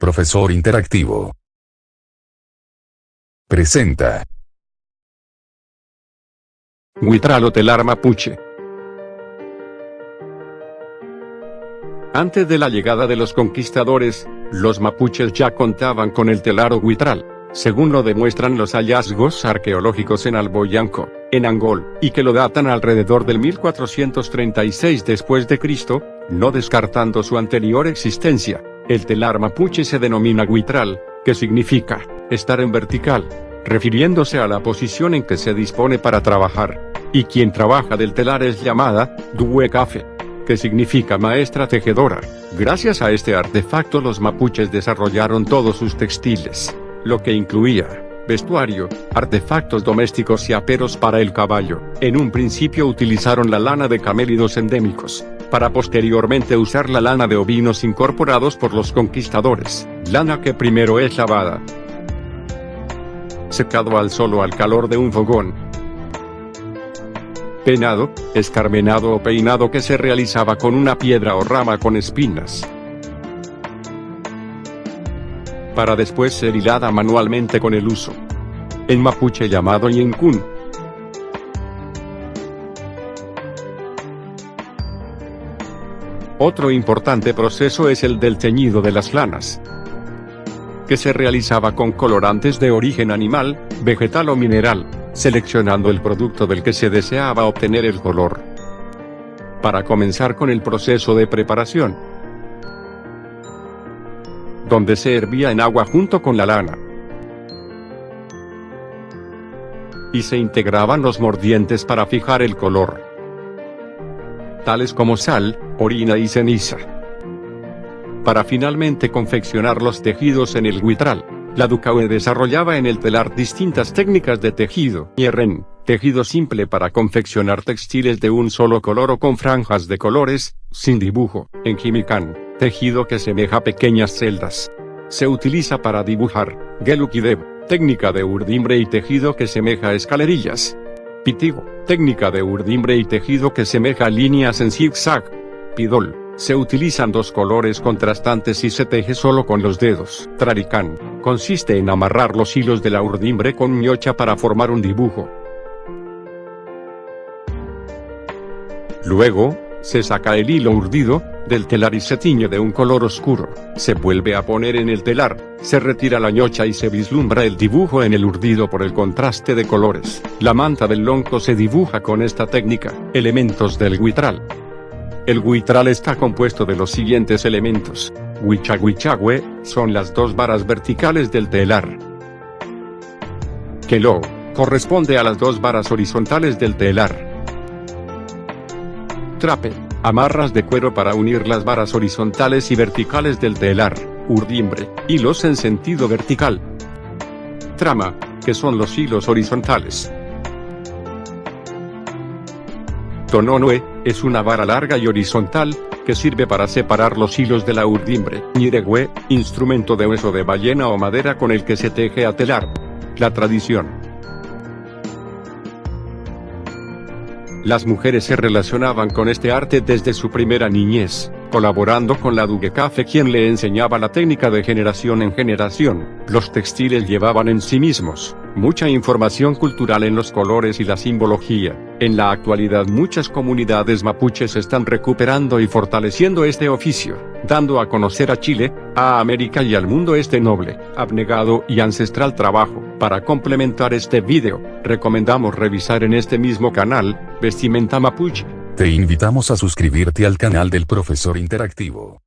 Profesor Interactivo. Presenta. Huitral telar mapuche. Antes de la llegada de los conquistadores, los mapuches ya contaban con el telar o huitral, según lo demuestran los hallazgos arqueológicos en Alboyanco, en Angol, y que lo datan alrededor del 1436 después de Cristo, no descartando su anterior existencia. El telar mapuche se denomina huitral, que significa estar en vertical, refiriéndose a la posición en que se dispone para trabajar. Y quien trabaja del telar es llamada duecafe, que significa maestra tejedora. Gracias a este artefacto los mapuches desarrollaron todos sus textiles, lo que incluía vestuario, artefactos domésticos y aperos para el caballo. En un principio utilizaron la lana de camélidos endémicos, para posteriormente usar la lana de ovinos incorporados por los conquistadores, lana que primero es lavada, secado al sol o al calor de un fogón, penado, escarmenado o peinado que se realizaba con una piedra o rama con espinas, para después ser hilada manualmente con el uso. En mapuche llamado Yencún. Otro importante proceso es el del teñido de las lanas, que se realizaba con colorantes de origen animal, vegetal o mineral, seleccionando el producto del que se deseaba obtener el color. Para comenzar con el proceso de preparación, donde se hervía en agua junto con la lana. Y se integraban los mordientes para fijar el color, tales como sal, orina y ceniza. Para finalmente confeccionar los tejidos en el huitral, la Ducaue desarrollaba en el telar distintas técnicas de tejido. Hierren, tejido simple para confeccionar textiles de un solo color o con franjas de colores, sin dibujo. En Jimicán, tejido que semeja pequeñas celdas. Se utiliza para dibujar, Gelukidev, técnica de urdimbre y tejido que semeja escalerillas. Pitigo, técnica de urdimbre y tejido que semeja líneas en zigzag. Se utilizan dos colores contrastantes y se teje solo con los dedos. Traricán, consiste en amarrar los hilos de la urdimbre con ñocha para formar un dibujo. Luego, se saca el hilo urdido, del telar y se tiñe de un color oscuro, se vuelve a poner en el telar, se retira la ñocha y se vislumbra el dibujo en el urdido por el contraste de colores. La manta del lonco se dibuja con esta técnica. Elementos del guitral. El guitral está compuesto de los siguientes elementos. Huichahuichahue, son las dos varas verticales del telar. Kelo, corresponde a las dos varas horizontales del telar. Trape, amarras de cuero para unir las varas horizontales y verticales del telar, urdimbre, hilos en sentido vertical. Trama, que son los hilos horizontales. Tononue, es una vara larga y horizontal, que sirve para separar los hilos de la urdimbre. Niregüe, instrumento de hueso de ballena o madera con el que se teje a telar. La tradición. Las mujeres se relacionaban con este arte desde su primera niñez, colaborando con la Duguecafe quien le enseñaba la técnica de generación en generación. Los textiles llevaban en sí mismos, mucha información cultural en los colores y la simbología. En la actualidad muchas comunidades mapuches están recuperando y fortaleciendo este oficio, dando a conocer a Chile, a América y al mundo este noble, abnegado y ancestral trabajo. Para complementar este video, recomendamos revisar en este mismo canal, Vestimenta Mapuche. Te invitamos a suscribirte al canal del Profesor Interactivo.